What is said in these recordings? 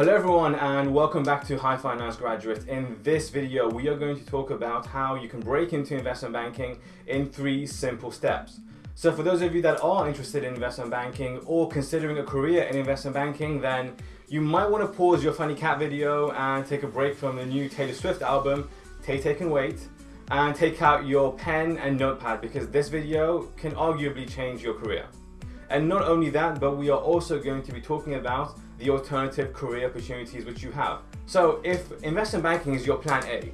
Hello everyone and welcome back to High Finance Graduate. In this video we are going to talk about how you can break into investment banking in three simple steps. So for those of you that are interested in investment banking or considering a career in investment banking then you might want to pause your funny cat video and take a break from the new Taylor Swift album, Tay Tay Can Wait, and take out your pen and notepad because this video can arguably change your career. And not only that, but we are also going to be talking about the alternative career opportunities which you have. So if investment banking is your plan A,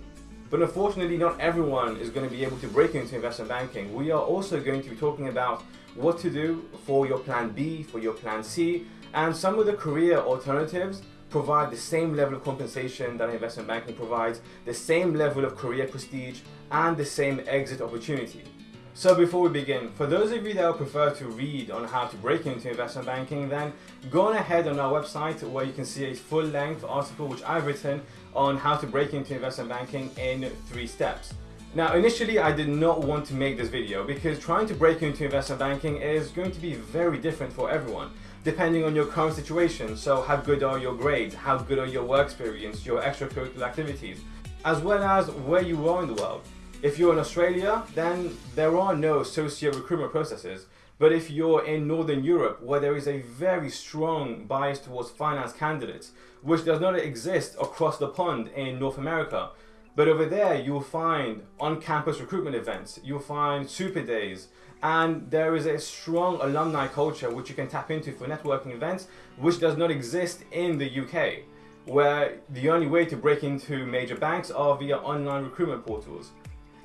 but unfortunately not everyone is going to be able to break into investment banking, we are also going to be talking about what to do for your plan B, for your plan C, and some of the career alternatives provide the same level of compensation that investment banking provides, the same level of career prestige, and the same exit opportunity. So before we begin, for those of you that would prefer to read on how to break into investment banking, then go on ahead on our website where you can see a full-length article which I've written on how to break into investment banking in three steps. Now initially I did not want to make this video because trying to break into investment banking is going to be very different for everyone depending on your current situation. So how good are your grades, how good are your work experience, your extracurricular activities, as well as where you are in the world. If you're in Australia, then there are no socio recruitment processes. But if you're in Northern Europe, where there is a very strong bias towards finance candidates, which does not exist across the pond in North America, but over there you'll find on-campus recruitment events, you'll find super days, and there is a strong alumni culture which you can tap into for networking events, which does not exist in the UK, where the only way to break into major banks are via online recruitment portals.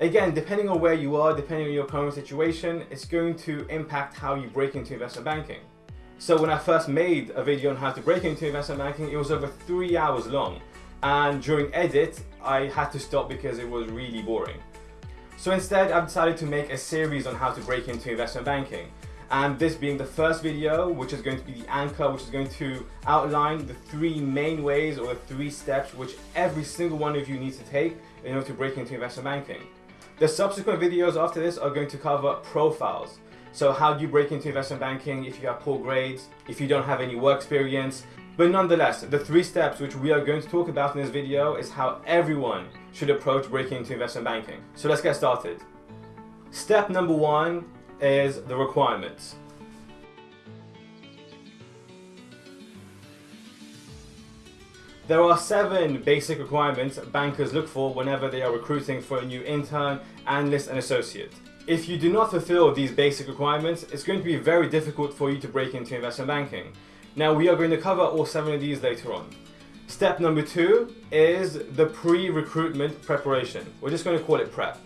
Again, depending on where you are, depending on your current situation, it's going to impact how you break into investment banking. So when I first made a video on how to break into investment banking, it was over three hours long. And during edit, I had to stop because it was really boring. So instead, I've decided to make a series on how to break into investment banking. And this being the first video, which is going to be the anchor, which is going to outline the three main ways or the three steps which every single one of you needs to take in order to break into investment banking. The subsequent videos after this are going to cover profiles. So how do you break into investment banking if you have poor grades, if you don't have any work experience. But nonetheless, the three steps which we are going to talk about in this video is how everyone should approach breaking into investment banking. So let's get started. Step number one is the requirements. There are seven basic requirements bankers look for whenever they are recruiting for a new intern, analyst and associate. If you do not fulfill these basic requirements, it's going to be very difficult for you to break into investment banking. Now we are going to cover all seven of these later on. Step number two is the pre-recruitment preparation. We're just going to call it PrEP.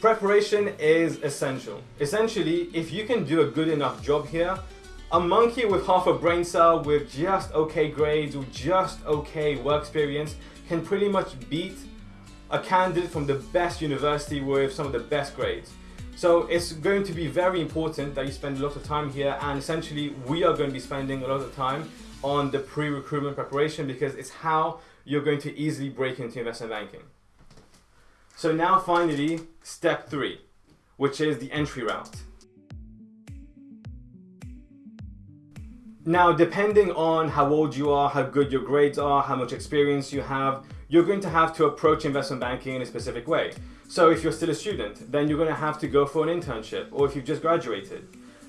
Preparation is essential. Essentially, if you can do a good enough job here, a monkey with half a brain cell, with just okay grades, with just okay work experience, can pretty much beat a candidate from the best university with some of the best grades. So it's going to be very important that you spend a lot of time here and essentially we are going to be spending a lot of time on the pre-recruitment preparation because it's how you're going to easily break into investment banking. So now finally, step three, which is the entry route. Now, depending on how old you are, how good your grades are, how much experience you have, you're going to have to approach investment banking in a specific way. So if you're still a student, then you're going to have to go for an internship, or if you've just graduated.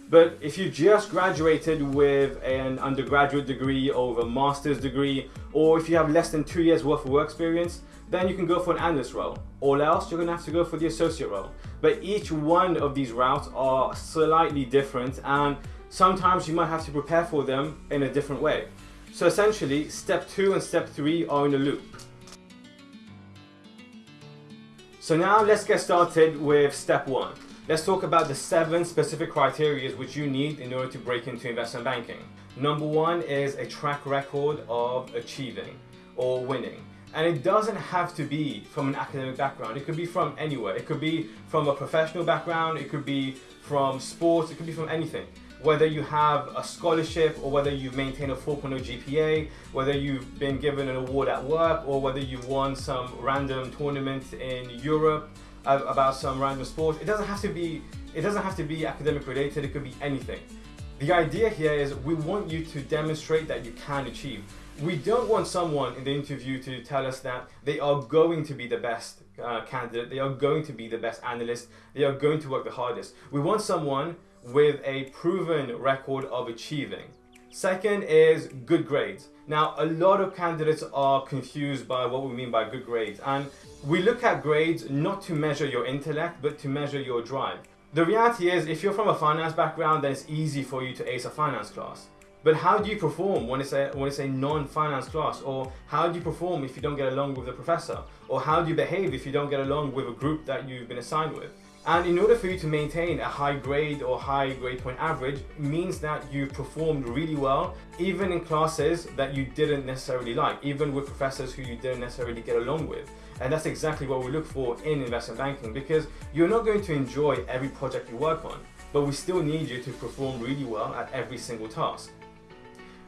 But if you just graduated with an undergraduate degree or a master's degree, or if you have less than two years worth of work experience, then you can go for an analyst role. Or else, you're going to have to go for the associate role. But each one of these routes are slightly different and sometimes you might have to prepare for them in a different way. So essentially, step two and step three are in a loop. So now let's get started with step one. Let's talk about the seven specific criteria which you need in order to break into investment banking. Number one is a track record of achieving or winning. And it doesn't have to be from an academic background. It could be from anywhere. It could be from a professional background. It could be from sports. It could be from anything whether you have a scholarship or whether you maintain a 4.0 GPA, whether you've been given an award at work or whether you've won some random tournament in Europe about some random sport. It doesn't have to be it doesn't have to be academic related, it could be anything. The idea here is we want you to demonstrate that you can achieve. We don't want someone in the interview to tell us that they are going to be the best uh, candidate, they are going to be the best analyst, they are going to work the hardest. We want someone with a proven record of achieving. Second is good grades. Now, a lot of candidates are confused by what we mean by good grades. And we look at grades not to measure your intellect, but to measure your drive. The reality is, if you're from a finance background, then it's easy for you to ace a finance class. But how do you perform when it's a, when it's a non-finance class? Or how do you perform if you don't get along with the professor? Or how do you behave if you don't get along with a group that you've been assigned with? And in order for you to maintain a high grade or high grade point average means that you performed really well, even in classes that you didn't necessarily like, even with professors who you didn't necessarily get along with. And that's exactly what we look for in investment banking because you're not going to enjoy every project you work on, but we still need you to perform really well at every single task.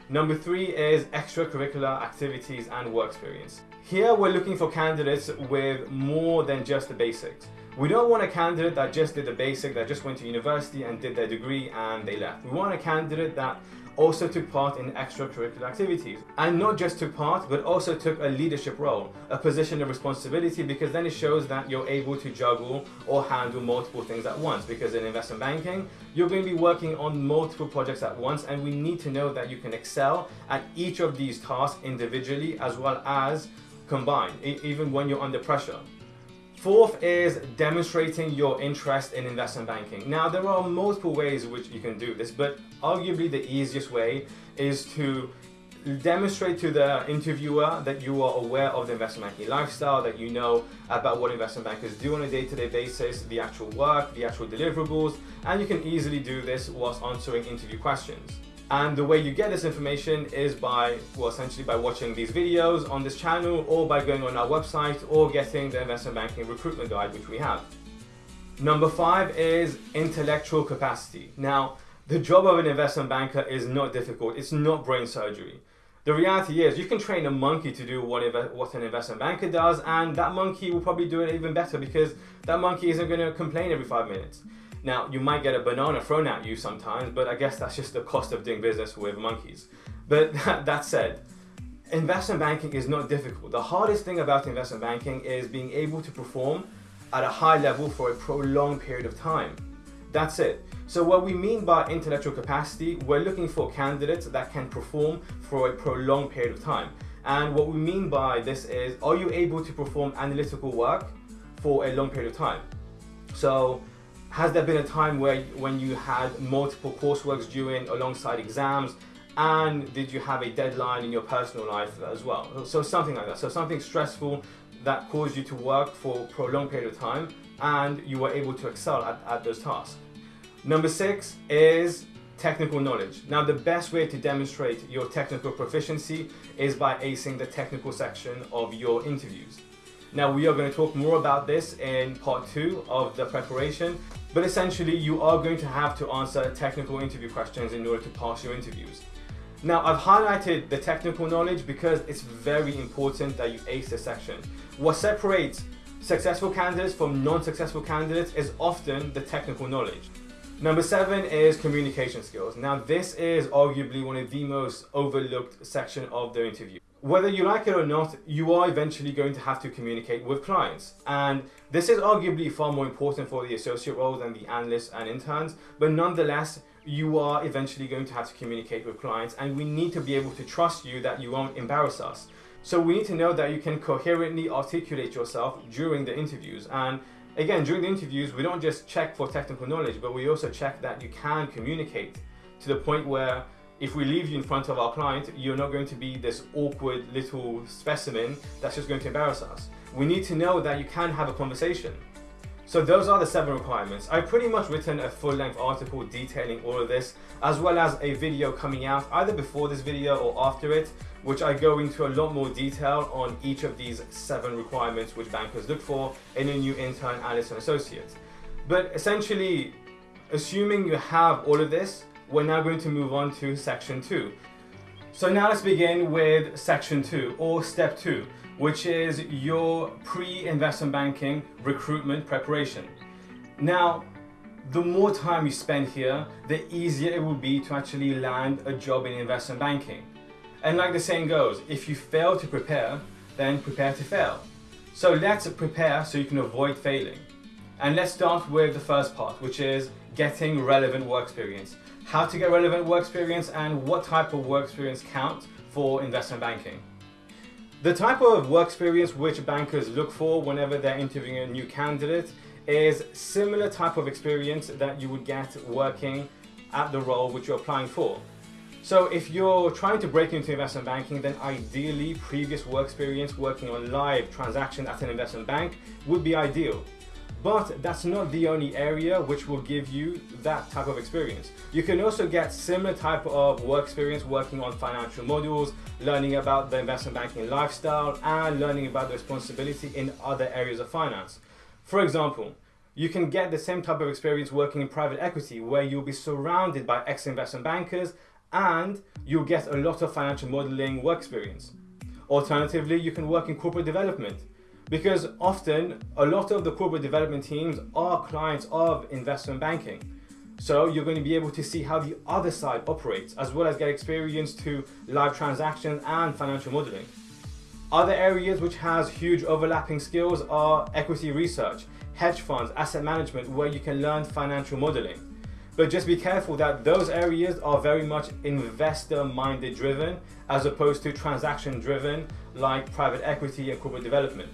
Number three is extracurricular activities and work experience. Here we're looking for candidates with more than just the basics. We don't want a candidate that just did the basic, that just went to university and did their degree and they left. We want a candidate that also took part in extracurricular activities. And not just took part, but also took a leadership role, a position of responsibility, because then it shows that you're able to juggle or handle multiple things at once. Because in investment banking, you're going to be working on multiple projects at once, and we need to know that you can excel at each of these tasks individually as well as combined, even when you're under pressure. Fourth is demonstrating your interest in investment banking. Now, there are multiple ways which you can do this, but arguably the easiest way is to demonstrate to the interviewer that you are aware of the investment banking lifestyle, that you know about what investment bankers do on a day-to-day -day basis, the actual work, the actual deliverables, and you can easily do this whilst answering interview questions. And the way you get this information is by, well, essentially by watching these videos on this channel or by going on our website or getting the investment banking recruitment guide, which we have. Number five is intellectual capacity. Now, the job of an investment banker is not difficult. It's not brain surgery. The reality is you can train a monkey to do what, what an investment banker does and that monkey will probably do it even better because that monkey isn't going to complain every five minutes. Now, you might get a banana thrown at you sometimes, but I guess that's just the cost of doing business with monkeys. But that said, investment banking is not difficult. The hardest thing about investment banking is being able to perform at a high level for a prolonged period of time. That's it. So what we mean by intellectual capacity, we're looking for candidates that can perform for a prolonged period of time. And what we mean by this is, are you able to perform analytical work for a long period of time? So has there been a time where when you had multiple courseworks during alongside exams and did you have a deadline in your personal life as well? So something like that. So something stressful that caused you to work for, a long period of time and you were able to excel at, at those tasks. Number six is technical knowledge. Now the best way to demonstrate your technical proficiency is by acing the technical section of your interviews. Now we are going to talk more about this in part two of the preparation, but essentially you are going to have to answer technical interview questions in order to pass your interviews. Now I've highlighted the technical knowledge because it's very important that you ace this section. What separates successful candidates from non-successful candidates is often the technical knowledge. Number seven is communication skills. Now this is arguably one of the most overlooked section of the interview whether you like it or not, you are eventually going to have to communicate with clients. And this is arguably far more important for the associate role than the analysts and interns, but nonetheless, you are eventually going to have to communicate with clients and we need to be able to trust you that you won't embarrass us. So we need to know that you can coherently articulate yourself during the interviews. And again, during the interviews, we don't just check for technical knowledge, but we also check that you can communicate to the point where if we leave you in front of our client, you're not going to be this awkward little specimen that's just going to embarrass us. We need to know that you can have a conversation. So those are the seven requirements. I've pretty much written a full-length article detailing all of this, as well as a video coming out either before this video or after it, which I go into a lot more detail on each of these seven requirements which bankers look for in a new intern, analyst, and associate. But essentially, assuming you have all of this, we're now going to move on to section two. So now let's begin with section two or step two, which is your pre-investment banking recruitment preparation. Now, the more time you spend here, the easier it will be to actually land a job in investment banking. And like the saying goes, if you fail to prepare, then prepare to fail. So let's prepare so you can avoid failing. And let's start with the first part, which is getting relevant work experience. How to get relevant work experience and what type of work experience counts for investment banking. The type of work experience which bankers look for whenever they're interviewing a new candidate is similar type of experience that you would get working at the role which you're applying for. So if you're trying to break into investment banking, then ideally previous work experience working on live transactions at an investment bank would be ideal. But that's not the only area which will give you that type of experience. You can also get similar type of work experience working on financial models, learning about the investment banking lifestyle, and learning about the responsibility in other areas of finance. For example, you can get the same type of experience working in private equity where you'll be surrounded by ex-investment bankers and you'll get a lot of financial modeling work experience. Alternatively, you can work in corporate development because often a lot of the corporate development teams are clients of investment banking. So you're going to be able to see how the other side operates as well as get experience to live transactions and financial modeling. Other areas which has huge overlapping skills are equity research, hedge funds, asset management where you can learn financial modeling. But just be careful that those areas are very much investor minded driven as opposed to transaction driven like private equity and corporate development.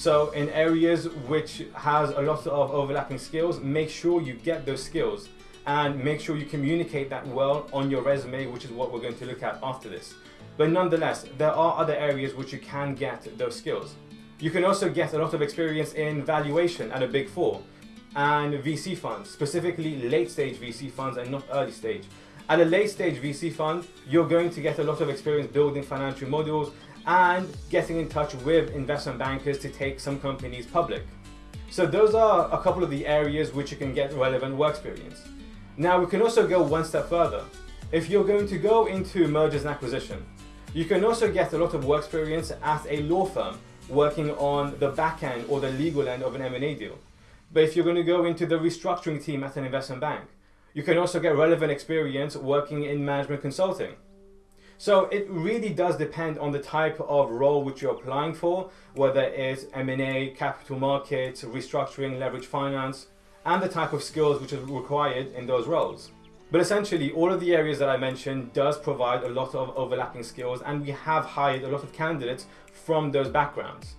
So in areas which has a lot of overlapping skills, make sure you get those skills and make sure you communicate that well on your resume, which is what we're going to look at after this. But nonetheless, there are other areas which you can get those skills. You can also get a lot of experience in valuation at a big four and VC funds, specifically late stage VC funds and not early stage. At a late stage VC fund, you're going to get a lot of experience building financial models and getting in touch with investment bankers to take some companies public. So those are a couple of the areas which you can get relevant work experience. Now we can also go one step further. If you're going to go into mergers and acquisition, you can also get a lot of work experience at a law firm working on the back end or the legal end of an M&A deal. But if you're going to go into the restructuring team at an investment bank, you can also get relevant experience working in management consulting. So it really does depend on the type of role which you're applying for, whether it's M&A, capital markets, restructuring, leverage finance, and the type of skills which are required in those roles. But essentially, all of the areas that I mentioned does provide a lot of overlapping skills, and we have hired a lot of candidates from those backgrounds.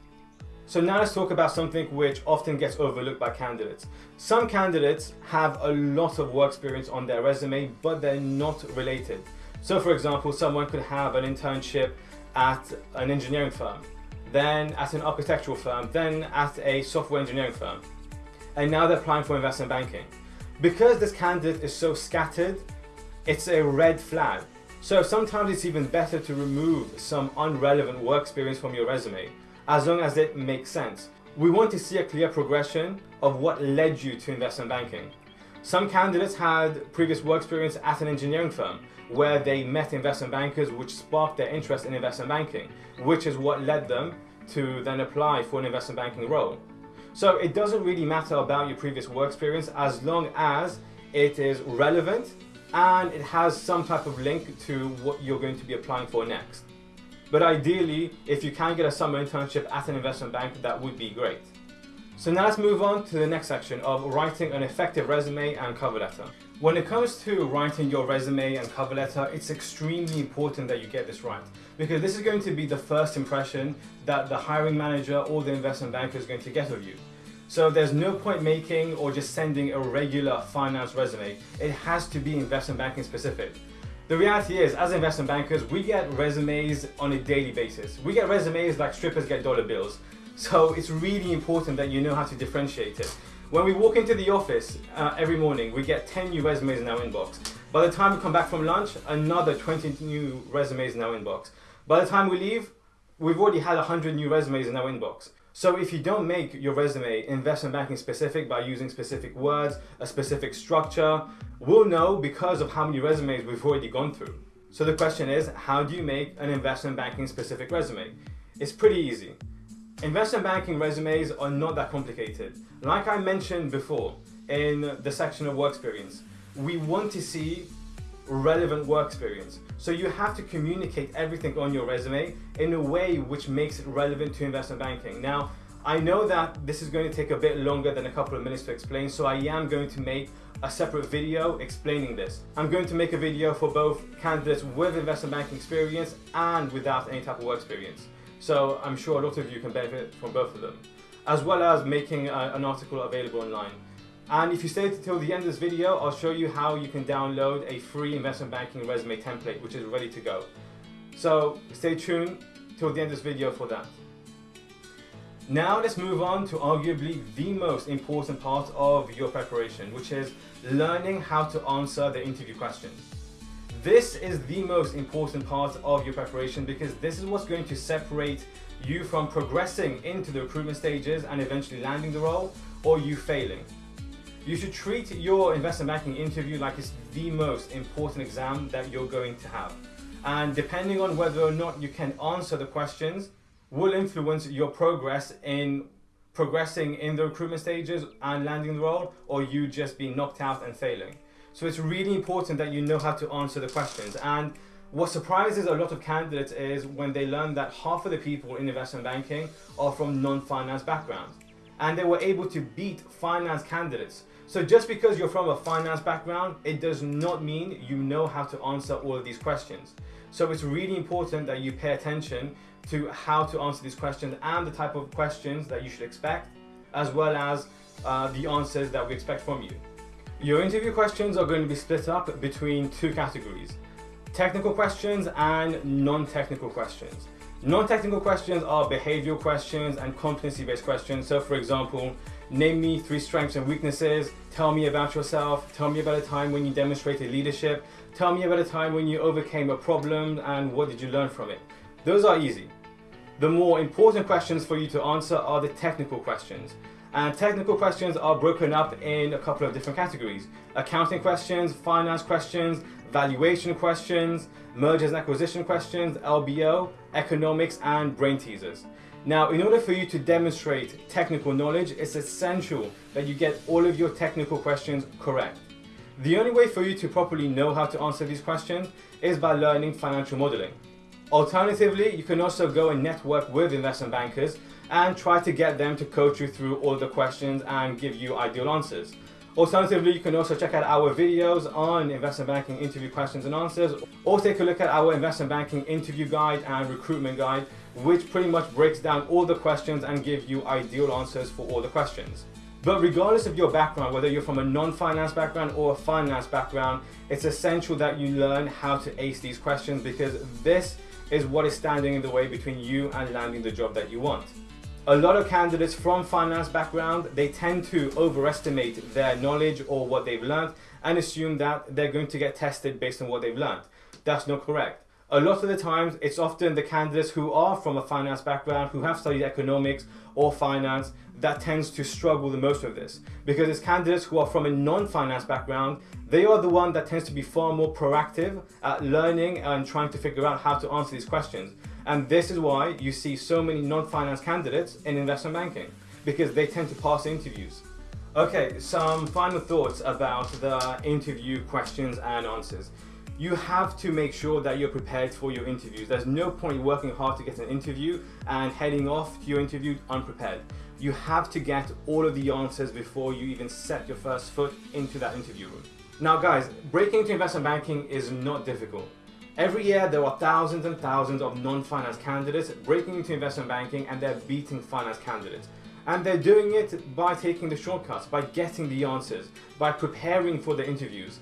So now let's talk about something which often gets overlooked by candidates. Some candidates have a lot of work experience on their resume, but they're not related. So for example, someone could have an internship at an engineering firm, then at an architectural firm, then at a software engineering firm. And now they're applying for investment banking. Because this candidate is so scattered, it's a red flag. So sometimes it's even better to remove some unrelevant work experience from your resume, as long as it makes sense. We want to see a clear progression of what led you to investment banking. Some candidates had previous work experience at an engineering firm, where they met investment bankers which sparked their interest in investment banking, which is what led them to then apply for an investment banking role. So it doesn't really matter about your previous work experience as long as it is relevant and it has some type of link to what you're going to be applying for next. But ideally, if you can get a summer internship at an investment bank, that would be great. So now let's move on to the next section of writing an effective resume and cover letter. When it comes to writing your resume and cover letter, it's extremely important that you get this right because this is going to be the first impression that the hiring manager or the investment banker is going to get of you. So there's no point making or just sending a regular finance resume. It has to be investment banking specific. The reality is, as investment bankers, we get resumes on a daily basis. We get resumes like strippers get dollar bills. So it's really important that you know how to differentiate it. When we walk into the office uh, every morning, we get 10 new resumes in our inbox. By the time we come back from lunch, another 20 new resumes in our inbox. By the time we leave, we've already had 100 new resumes in our inbox. So if you don't make your resume investment banking specific by using specific words, a specific structure, we'll know because of how many resumes we've already gone through. So the question is, how do you make an investment banking specific resume? It's pretty easy. Investment banking resumes are not that complicated. Like I mentioned before, in the section of work experience. We want to see relevant work experience. So you have to communicate everything on your resume in a way which makes it relevant to investment banking. Now, I know that this is going to take a bit longer than a couple of minutes to explain, so I am going to make a separate video explaining this. I'm going to make a video for both candidates with investment banking experience and without any type of work experience. So I'm sure a lot of you can benefit from both of them, as well as making a, an article available online. And if you stay till the end of this video, I'll show you how you can download a free investment banking resume template, which is ready to go. So stay tuned till the end of this video for that. Now let's move on to arguably the most important part of your preparation, which is learning how to answer the interview questions. This is the most important part of your preparation because this is what's going to separate you from progressing into the recruitment stages and eventually landing the role or you failing. You should treat your investment banking interview like it's the most important exam that you're going to have. And depending on whether or not you can answer the questions, will influence your progress in progressing in the recruitment stages and landing the role or you just being knocked out and failing. So it's really important that you know how to answer the questions. And what surprises a lot of candidates is when they learn that half of the people in investment banking are from non-finance backgrounds. And they were able to beat finance candidates. So just because you're from a finance background, it does not mean you know how to answer all of these questions. So it's really important that you pay attention to how to answer these questions and the type of questions that you should expect, as well as uh, the answers that we expect from you. Your interview questions are going to be split up between two categories, technical questions and non-technical questions. Non-technical questions are behavioral questions and competency-based questions. So for example, name me three strengths and weaknesses, tell me about yourself, tell me about a time when you demonstrated leadership, tell me about a time when you overcame a problem and what did you learn from it. Those are easy. The more important questions for you to answer are the technical questions. And technical questions are broken up in a couple of different categories. Accounting questions, finance questions, valuation questions, mergers and acquisition questions, LBO, economics, and brain teasers. Now, in order for you to demonstrate technical knowledge, it's essential that you get all of your technical questions correct. The only way for you to properly know how to answer these questions is by learning financial modeling. Alternatively, you can also go and network with investment bankers and try to get them to coach you through all the questions and give you ideal answers. Alternatively, you can also check out our videos on investment banking interview questions and answers, or take a look at our investment banking interview guide and recruitment guide, which pretty much breaks down all the questions and give you ideal answers for all the questions. But regardless of your background, whether you're from a non-finance background or a finance background, it's essential that you learn how to ace these questions because this is what is standing in the way between you and landing the job that you want. A lot of candidates from finance background, they tend to overestimate their knowledge or what they've learned and assume that they're going to get tested based on what they've learned. That's not correct. A lot of the times, it's often the candidates who are from a finance background, who have studied economics or finance, that tends to struggle the most with this. Because it's candidates who are from a non-finance background they are the one that tends to be far more proactive at learning and trying to figure out how to answer these questions. And this is why you see so many non-finance candidates in investment banking because they tend to pass interviews. Okay some final thoughts about the interview questions and answers you have to make sure that you're prepared for your interviews. There's no point working hard to get an interview and heading off to your interview unprepared. You have to get all of the answers before you even set your first foot into that interview room. Now guys, breaking into investment banking is not difficult. Every year there are thousands and thousands of non-finance candidates breaking into investment banking and they're beating finance candidates. And they're doing it by taking the shortcuts, by getting the answers, by preparing for the interviews.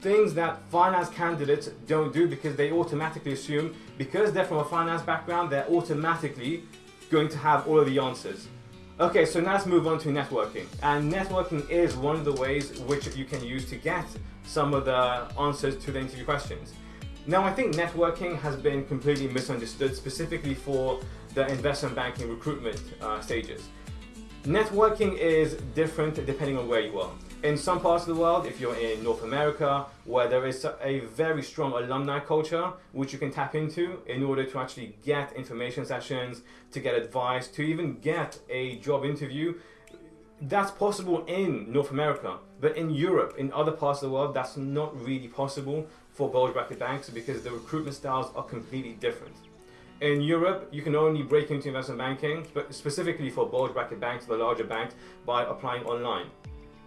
Things that finance candidates don't do because they automatically assume because they're from a finance background, they're automatically going to have all of the answers. Okay, so now let's move on to networking. And networking is one of the ways which you can use to get some of the answers to the interview questions. Now, I think networking has been completely misunderstood, specifically for the investment banking recruitment uh, stages. Networking is different depending on where you are. In some parts of the world, if you're in North America, where there is a very strong alumni culture, which you can tap into in order to actually get information sessions, to get advice, to even get a job interview, that's possible in North America, but in Europe, in other parts of the world, that's not really possible for bulge bracket banks because the recruitment styles are completely different. In Europe, you can only break into investment banking, but specifically for bulge bracket banks, the larger banks, by applying online.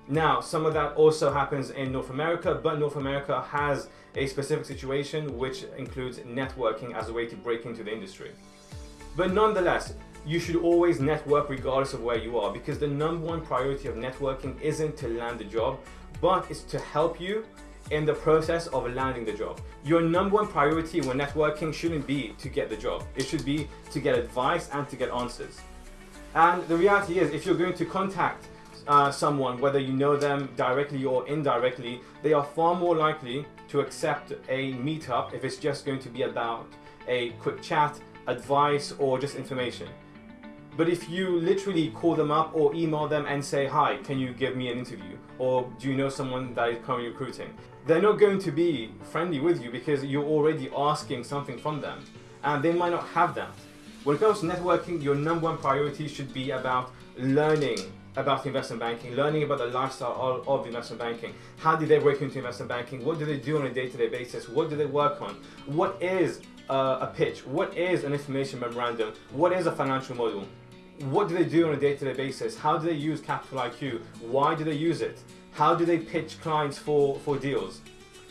Now, some of that also happens in North America, but North America has a specific situation which includes networking as a way to break into the industry. But nonetheless, you should always network regardless of where you are because the number one priority of networking isn't to land a job, but it's to help you in the process of landing the job. Your number one priority when networking shouldn't be to get the job. It should be to get advice and to get answers. And the reality is if you're going to contact uh, someone, whether you know them directly or indirectly, they are far more likely to accept a meetup if it's just going to be about a quick chat, advice, or just information. But if you literally call them up or email them and say, hi, can you give me an interview? Or do you know someone that is currently recruiting? They're not going to be friendly with you because you're already asking something from them and they might not have that. When it comes to networking, your number one priority should be about learning about investment banking, learning about the lifestyle of, investment banking. How do they break into investment banking? What do they do on a day-to-day -day basis? What do they work on? What is uh, a pitch? What is an information memorandum? What is a financial model? What do they do on a day-to-day -day basis? How do they use Capital IQ? Why do they use it? How do they pitch clients for, for deals?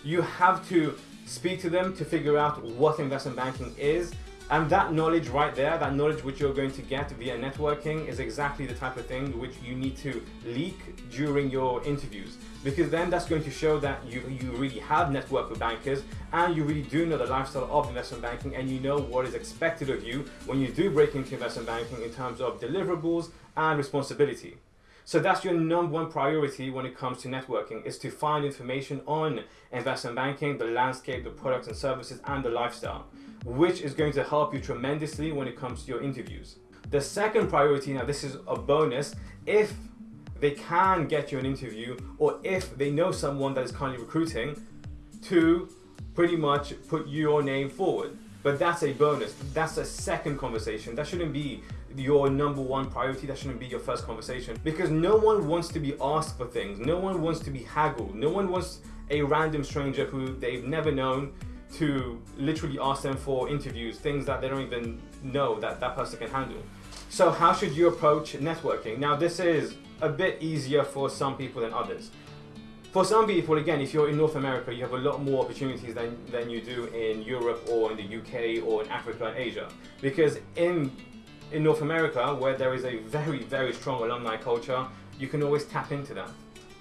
You have to speak to them to figure out what investment banking is and that knowledge right there, that knowledge which you're going to get via networking is exactly the type of thing which you need to leak during your interviews. Because then that's going to show that you, you really have networked with bankers and you really do know the lifestyle of investment banking and you know what is expected of you when you do break into investment banking in terms of deliverables and responsibility. So that's your number one priority when it comes to networking is to find information on investment banking, the landscape, the products and services and the lifestyle which is going to help you tremendously when it comes to your interviews. The second priority, now this is a bonus, if they can get you an interview or if they know someone that is currently recruiting to pretty much put your name forward. But that's a bonus. That's a second conversation. That shouldn't be your number one priority. That shouldn't be your first conversation because no one wants to be asked for things. No one wants to be haggled. No one wants a random stranger who they've never known to literally ask them for interviews, things that they don't even know that that person can handle. So how should you approach networking? Now this is a bit easier for some people than others. For some people, again, if you're in North America, you have a lot more opportunities than, than you do in Europe or in the UK or in Africa and Asia. Because in, in North America, where there is a very, very strong alumni culture, you can always tap into that.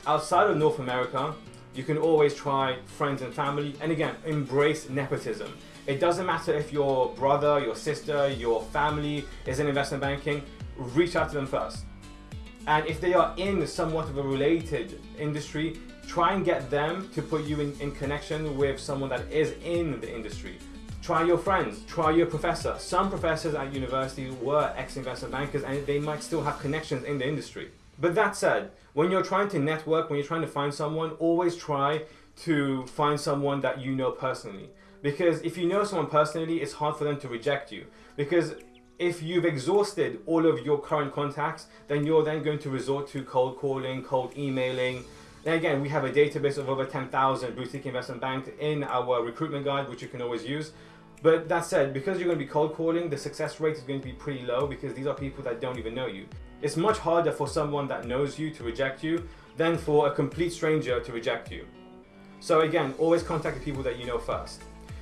Outside of North America, you can always try friends and family. And again, embrace nepotism. It doesn't matter if your brother, your sister, your family is in investment banking, reach out to them first. And if they are in somewhat of a related industry, try and get them to put you in, in connection with someone that is in the industry. Try your friends, try your professor. Some professors at university were ex-investment bankers and they might still have connections in the industry. But that said, when you're trying to network, when you're trying to find someone, always try to find someone that you know personally. Because if you know someone personally, it's hard for them to reject you. Because if you've exhausted all of your current contacts, then you're then going to resort to cold calling, cold emailing. And again, we have a database of over 10,000 boutique investment banks in our recruitment guide, which you can always use. But that said, because you're going to be cold calling, the success rate is going to be pretty low because these are people that don't even know you. It's much harder for someone that knows you to reject you than for a complete stranger to reject you. So again, always contact the people that you know first.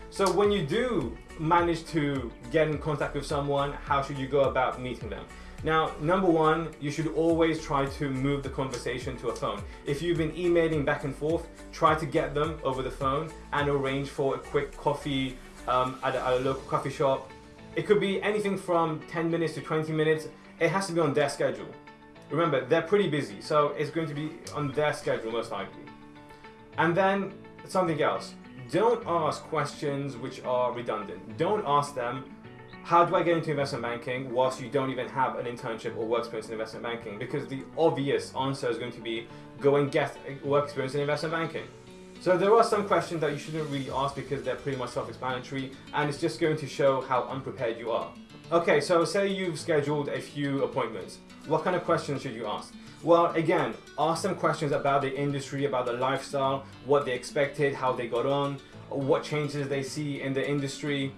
So when you do manage to get in contact with someone, how should you go about meeting them? Now, number one, you should always try to move the conversation to a phone. If you've been emailing back and forth, try to get them over the phone and arrange for a quick coffee um, at, a, at a local coffee shop. It could be anything from 10 minutes to 20 minutes. It has to be on their schedule. Remember, they're pretty busy, so it's going to be on their schedule most likely. And then something else. Don't ask questions which are redundant. Don't ask them, how do I get into investment banking whilst you don't even have an internship or work experience in investment banking? Because the obvious answer is going to be, go and get work experience in investment banking. So there are some questions that you shouldn't really ask because they're pretty much self-explanatory and it's just going to show how unprepared you are. Okay, so say you've scheduled a few appointments. What kind of questions should you ask? Well, again, ask them questions about the industry, about the lifestyle, what they expected, how they got on, what changes they see in the industry.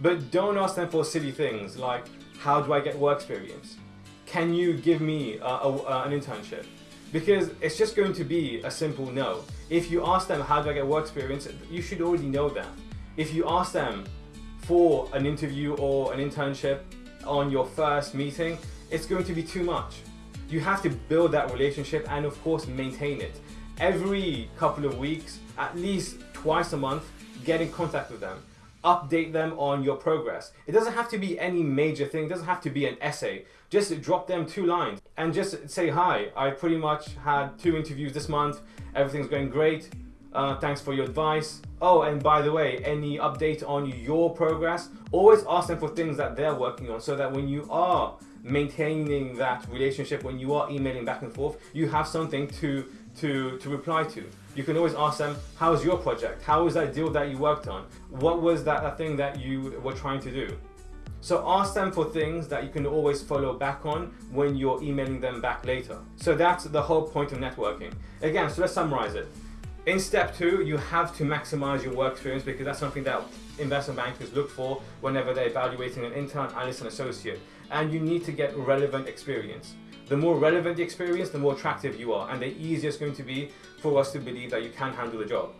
But don't ask them for silly things like, how do I get work experience? Can you give me uh, a, uh, an internship? Because it's just going to be a simple no. If you ask them, how do I get work experience? You should already know that. If you ask them for an interview or an internship on your first meeting, it's going to be too much. You have to build that relationship and of course maintain it. Every couple of weeks, at least twice a month, get in contact with them. Update them on your progress. It doesn't have to be any major thing, it doesn't have to be an essay. Just drop them two lines and just say, hi, I pretty much had two interviews this month, everything's going great, uh, thanks for your advice. Oh, and by the way, any update on your progress? Always ask them for things that they're working on so that when you are maintaining that relationship, when you are emailing back and forth, you have something to, to, to reply to. You can always ask them, how's your project? How was that deal that you worked on? What was that, that thing that you were trying to do? So ask them for things that you can always follow back on when you're emailing them back later. So that's the whole point of networking. Again, so let's summarize it. In step two, you have to maximize your work experience because that's something that investment bankers look for whenever they're evaluating an intern, analyst, and associate. And you need to get relevant experience. The more relevant the experience, the more attractive you are, and the easier it's going to be for us to believe that you can handle the job.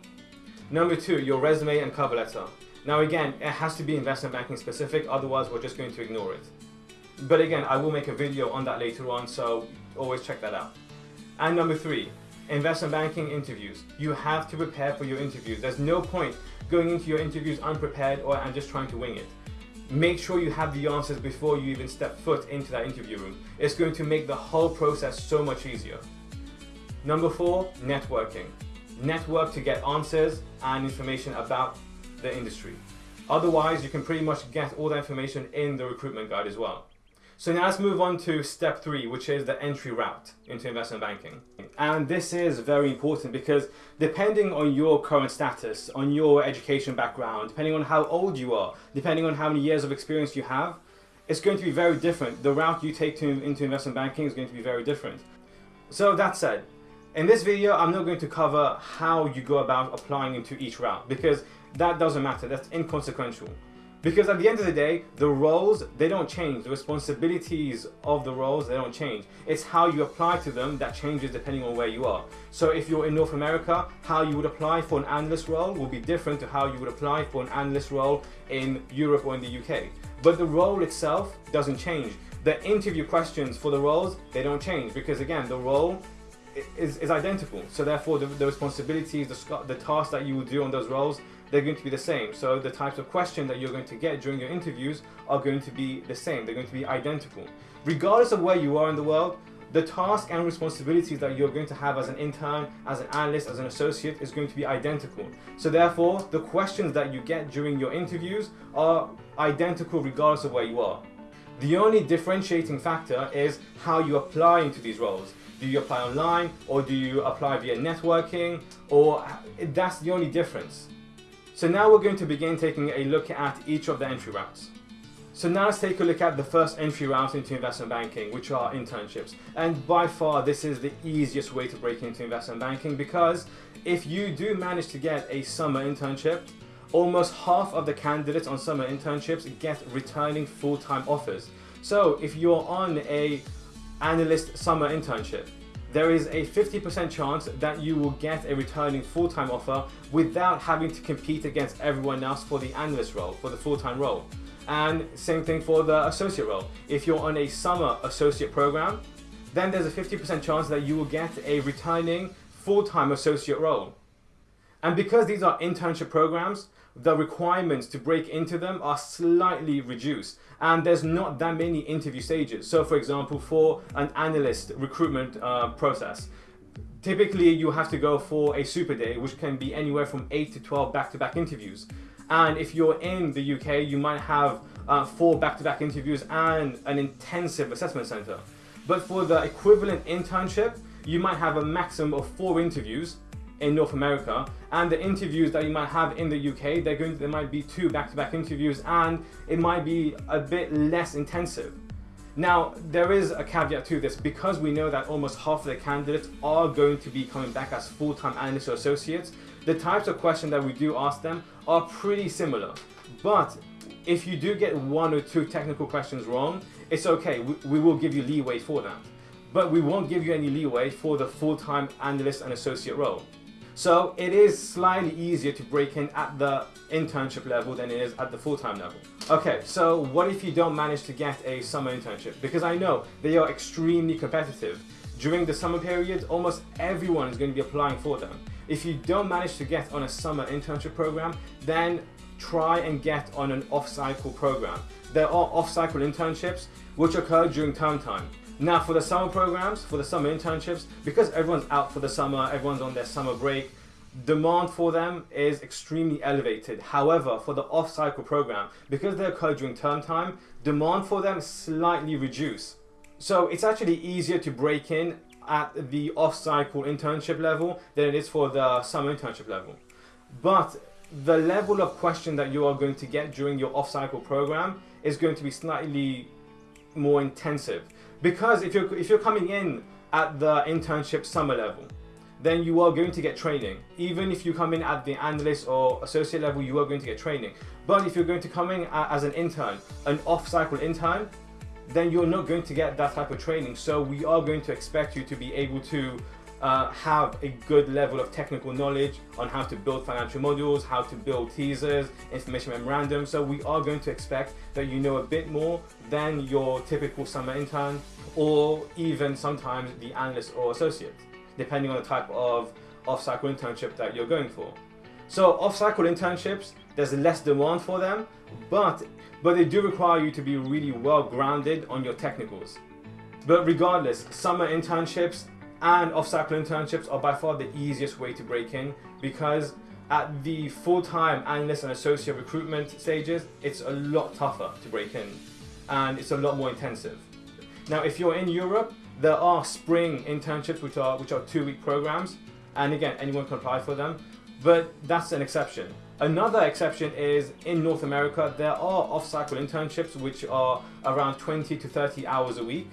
Number two, your resume and cover letter. Now again, it has to be investment banking specific, otherwise we're just going to ignore it. But again, I will make a video on that later on, so always check that out. And number three, investment banking interviews. You have to prepare for your interviews. There's no point going into your interviews unprepared or and just trying to wing it. Make sure you have the answers before you even step foot into that interview room. It's going to make the whole process so much easier. Number four, networking. Network to get answers and information about the industry. Otherwise, you can pretty much get all the information in the recruitment guide as well. So now let's move on to step three, which is the entry route into investment banking. And this is very important because depending on your current status, on your education background, depending on how old you are, depending on how many years of experience you have, it's going to be very different. The route you take to, into investment banking is going to be very different. So that said, in this video, I'm not going to cover how you go about applying into each route because that doesn't matter, that's inconsequential. Because at the end of the day, the roles, they don't change. The responsibilities of the roles, they don't change. It's how you apply to them that changes depending on where you are. So if you're in North America, how you would apply for an analyst role will be different to how you would apply for an analyst role in Europe or in the UK. But the role itself doesn't change. The interview questions for the roles, they don't change because again, the role is, is identical. So therefore the, the responsibilities, the, the tasks that you will do on those roles, they're going to be the same. So the types of question that you're going to get during your interviews are going to be the same. They're going to be identical. Regardless of where you are in the world, the task and responsibilities that you're going to have as an intern, as an analyst, as an associate is going to be identical. So therefore, the questions that you get during your interviews are identical regardless of where you are. The only differentiating factor is how you apply into these roles. Do you apply online or do you apply via networking or that's the only difference. So now we're going to begin taking a look at each of the entry routes. So now let's take a look at the first entry route into investment banking, which are internships. And by far, this is the easiest way to break into investment banking because if you do manage to get a summer internship, almost half of the candidates on summer internships get returning full-time offers. So if you're on a analyst summer internship, there is a 50% chance that you will get a returning full-time offer without having to compete against everyone else for the analyst role, for the full-time role. And same thing for the associate role. If you're on a summer associate program, then there's a 50% chance that you will get a returning full-time associate role. And because these are internship programs, the requirements to break into them are slightly reduced and there's not that many interview stages. So for example, for an analyst recruitment uh, process, typically you have to go for a super day, which can be anywhere from 8 to 12 back-to-back -back interviews. And if you're in the UK, you might have uh, four back-to-back -back interviews and an intensive assessment center. But for the equivalent internship, you might have a maximum of four interviews in North America, and the interviews that you might have in the UK, they're going to, there might be two back-to-back -back interviews, and it might be a bit less intensive. Now, there is a caveat to this because we know that almost half of the candidates are going to be coming back as full-time analysts or associates. The types of questions that we do ask them are pretty similar. But if you do get one or two technical questions wrong, it's okay. We, we will give you leeway for that. But we won't give you any leeway for the full-time analyst and associate role. So it is slightly easier to break in at the internship level than it is at the full-time level. Okay, so what if you don't manage to get a summer internship? Because I know they are extremely competitive. During the summer period, almost everyone is going to be applying for them. If you don't manage to get on a summer internship program, then try and get on an off-cycle program. There are off-cycle internships which occur during term time. Now for the summer programs, for the summer internships, because everyone's out for the summer, everyone's on their summer break, demand for them is extremely elevated. However, for the off-cycle program, because they occur during term time, demand for them slightly reduce. So it's actually easier to break in at the off-cycle internship level than it is for the summer internship level. But the level of question that you are going to get during your off-cycle program is going to be slightly more intensive. Because if you're, if you're coming in at the internship summer level, then you are going to get training. Even if you come in at the analyst or associate level, you are going to get training. But if you're going to come in as an intern, an off-cycle intern, then you're not going to get that type of training. So we are going to expect you to be able to uh, have a good level of technical knowledge on how to build financial models, how to build teasers, information memorandum. So we are going to expect that you know a bit more than your typical summer intern or even sometimes the analyst or associate, depending on the type of off-cycle internship that you're going for. So off-cycle internships, there's less demand for them, but, but they do require you to be really well grounded on your technicals. But regardless, summer internships and off-cycle internships are by far the easiest way to break in because at the full-time analyst and associate recruitment stages, it's a lot tougher to break in and it's a lot more intensive. Now, if you're in Europe, there are spring internships which are which are two-week programs, and again, anyone can apply for them, but that's an exception. Another exception is in North America, there are off-cycle internships which are around 20 to 30 hours a week,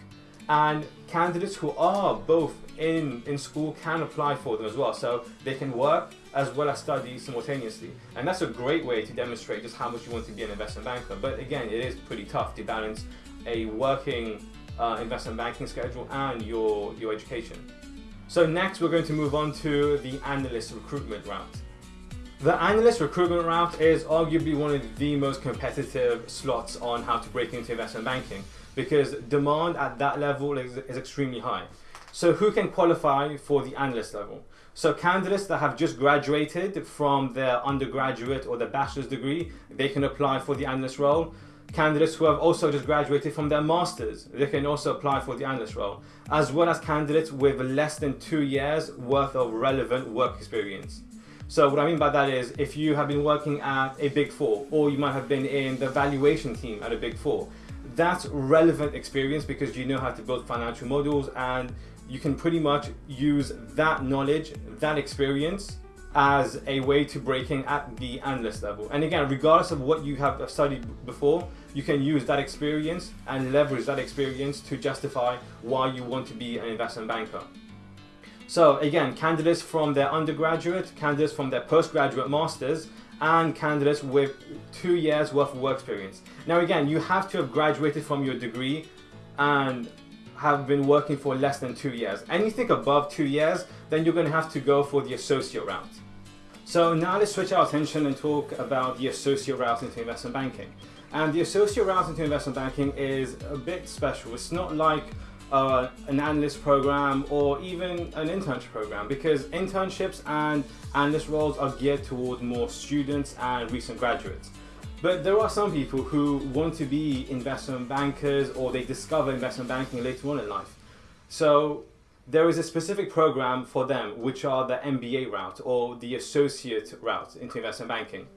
and candidates who are both in, in school can apply for them as well. So they can work as well as study simultaneously. And that's a great way to demonstrate just how much you want to be an investment banker. But again, it is pretty tough to balance a working uh, investment banking schedule and your, your education. So next we're going to move on to the analyst recruitment route. The analyst recruitment route is arguably one of the most competitive slots on how to break into investment banking because demand at that level is, is extremely high. So who can qualify for the analyst level? So candidates that have just graduated from their undergraduate or their bachelor's degree, they can apply for the analyst role. Candidates who have also just graduated from their master's, they can also apply for the analyst role, as well as candidates with less than two years worth of relevant work experience. So what I mean by that is if you have been working at a big four, or you might have been in the valuation team at a big four, that's relevant experience because you know how to build financial models and you can pretty much use that knowledge, that experience as a way to breaking at the analyst level. And again, regardless of what you have studied before, you can use that experience and leverage that experience to justify why you want to be an investment banker. So again, candidates from their undergraduate, candidates from their postgraduate masters, and candidates with two years worth of work experience. Now again, you have to have graduated from your degree and have been working for less than two years. Anything above two years, then you're going to have to go for the associate route. So now let's switch our attention and talk about the associate route into investment banking. And the associate route into investment banking is a bit special. It's not like uh, an analyst program or even an internship program because internships and analyst roles are geared toward more students and recent graduates. But there are some people who want to be investment bankers or they discover investment banking later on in life. So there is a specific program for them, which are the MBA route or the associate route into investment banking.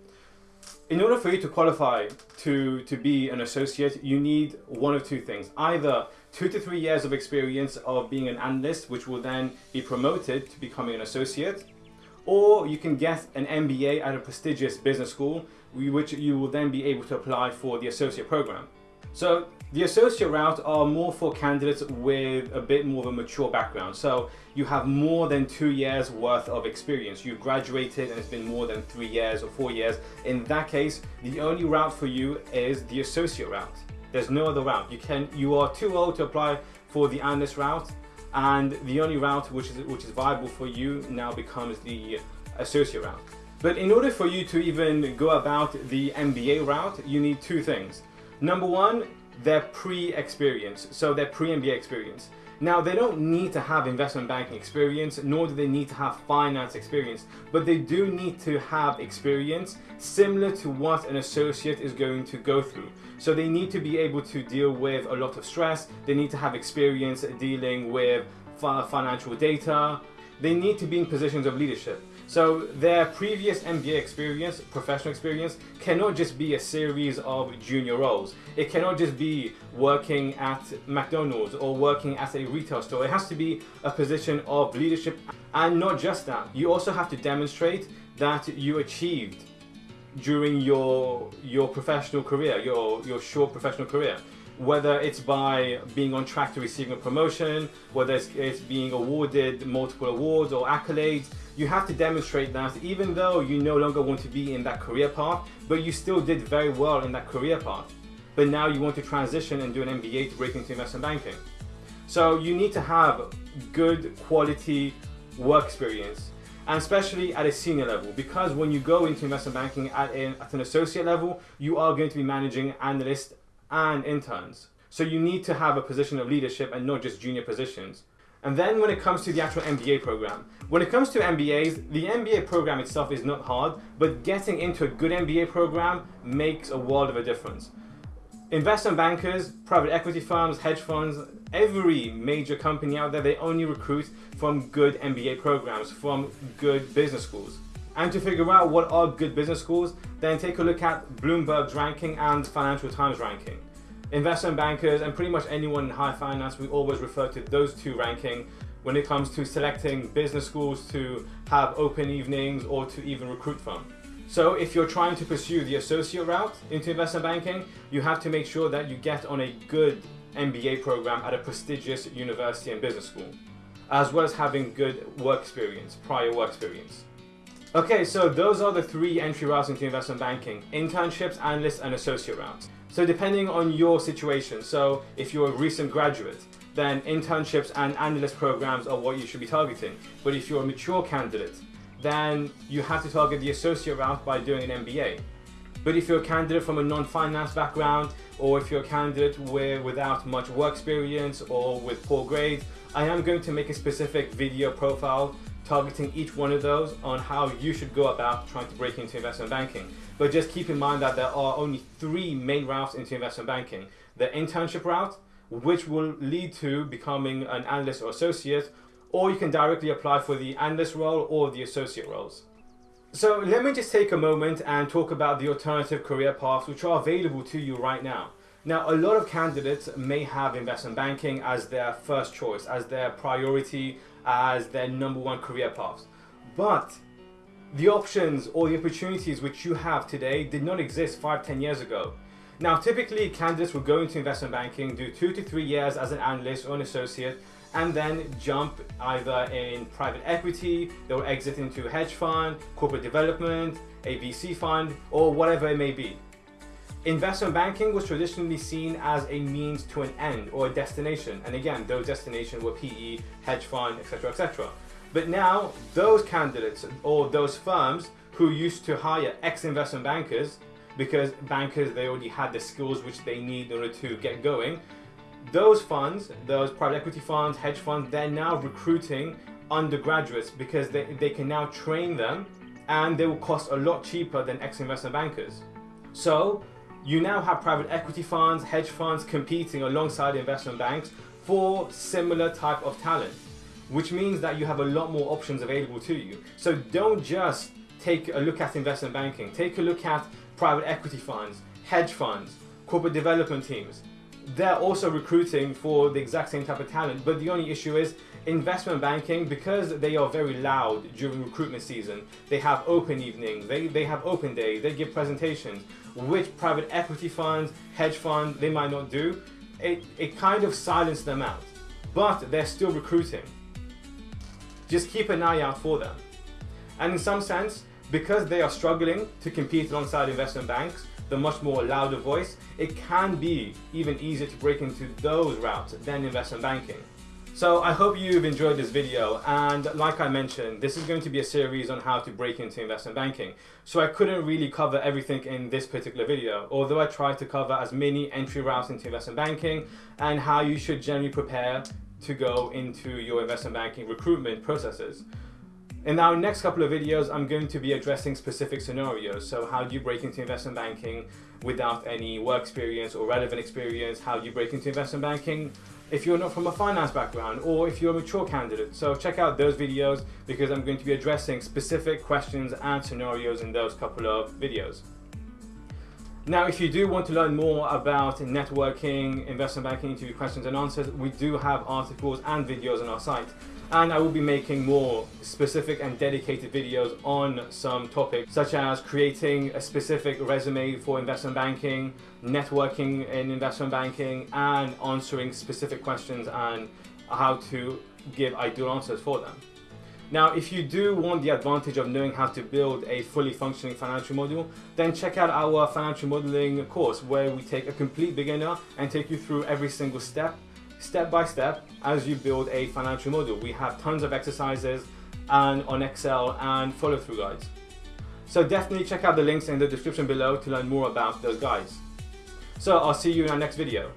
In order for you to qualify to, to be an associate, you need one of two things. Either two to three years of experience of being an analyst, which will then be promoted to becoming an associate, or you can get an MBA at a prestigious business school, which you will then be able to apply for the associate program. So the associate route are more for candidates with a bit more of a mature background. So you have more than two years worth of experience. You've graduated and it's been more than three years or four years. In that case, the only route for you is the associate route. There's no other route. You can you are too old to apply for the analyst route and the only route which is which is viable for you now becomes the associate route. But in order for you to even go about the MBA route, you need two things. Number one, their pre-experience, so their pre-MBA experience. Now, they don't need to have investment banking experience, nor do they need to have finance experience, but they do need to have experience similar to what an associate is going to go through. So they need to be able to deal with a lot of stress, they need to have experience dealing with financial data, they need to be in positions of leadership. So their previous MBA experience, professional experience, cannot just be a series of junior roles. It cannot just be working at McDonald's or working at a retail store. It has to be a position of leadership. And not just that, you also have to demonstrate that you achieved during your your professional career, your, your short professional career whether it's by being on track to receiving a promotion, whether it's, it's, being awarded multiple awards or accolades, you have to demonstrate that even though you no longer want to be in that career path, but you still did very well in that career path. But now you want to transition and do an MBA to break into investment banking. So you need to have good quality work experience and especially at a senior level because when you go into investment banking at, at an associate level, you are going to be managing analysts and interns. So you need to have a position of leadership and not just junior positions. And then when it comes to the actual MBA program, when it comes to MBAs, the MBA program itself is not hard, but getting into a good MBA program makes a world of a difference. Investment bankers, private equity firms, hedge funds, every major company out there, they only recruit from good MBA programs, from good business schools. And to figure out what are good business schools, then take a look at Bloomberg's ranking and Financial Times ranking investment bankers and pretty much anyone in high finance, we always refer to those two ranking when it comes to selecting business schools to have open evenings or to even recruit from. So if you're trying to pursue the associate route into investment banking, you have to make sure that you get on a good MBA program at a prestigious university and business school, as well as having good work experience, prior work experience. Okay, so those are the three entry routes into investment banking, internships, analyst, and associate routes. So depending on your situation, so if you're a recent graduate, then internships and analyst programs are what you should be targeting. But if you're a mature candidate, then you have to target the associate route by doing an MBA. But if you're a candidate from a non-finance background, or if you're a candidate where, without much work experience or with poor grades, I am going to make a specific video profile targeting each one of those on how you should go about trying to break into investment banking. But just keep in mind that there are only three main routes into investment banking. The internship route, which will lead to becoming an analyst or associate, or you can directly apply for the analyst role or the associate roles. So let me just take a moment and talk about the alternative career paths which are available to you right now. Now, a lot of candidates may have investment banking as their first choice, as their priority, as their number one career paths. But the options or the opportunities which you have today did not exist five, ten years ago. Now, typically candidates will go into investment banking, do two to three years as an analyst or an associate, and then jump either in private equity, they'll exit into a hedge fund, corporate development, a VC fund, or whatever it may be. Investment banking was traditionally seen as a means to an end or a destination. And again, those destinations were PE, hedge fund, etc., etc. But now, those candidates or those firms who used to hire ex-investment bankers because bankers, they already had the skills which they need in order to get going, those funds, those private equity funds, hedge funds, they're now recruiting undergraduates because they, they can now train them and they will cost a lot cheaper than ex-investment bankers. So you now have private equity funds, hedge funds competing alongside investment banks for similar type of talent which means that you have a lot more options available to you. So don't just take a look at investment banking, take a look at private equity funds, hedge funds, corporate development teams. they're also recruiting for the exact same type of talent. But the only issue is investment banking, because they are very loud during recruitment season, they have open evenings, they, they have open days, they give presentations, which private equity funds, hedge funds, they might not do. It, it kind of silenced them out. But they're still recruiting. Just keep an eye out for them. And in some sense, because they are struggling to compete alongside investment banks, the much more louder voice, it can be even easier to break into those routes than investment banking. So I hope you've enjoyed this video and like I mentioned, this is going to be a series on how to break into investment banking. So I couldn't really cover everything in this particular video, although I tried to cover as many entry routes into investment banking and how you should generally prepare to go into your investment banking recruitment processes. In our next couple of videos, I'm going to be addressing specific scenarios. So how do you break into investment banking without any work experience or relevant experience? How do you break into investment banking if you're not from a finance background or if you're a mature candidate? So check out those videos because I'm going to be addressing specific questions and scenarios in those couple of videos. Now, if you do want to learn more about networking, investment banking, interview questions and answers, we do have articles and videos on our site and I will be making more specific and dedicated videos on some topics such as creating a specific resume for investment banking, networking in investment banking and answering specific questions and how to give ideal answers for them. Now, if you do want the advantage of knowing how to build a fully functioning financial model, then check out our financial modeling course where we take a complete beginner and take you through every single step step by step as you build a financial model. We have tons of exercises and on Excel and follow through guides. So definitely check out the links in the description below to learn more about those guides. So I'll see you in our next video.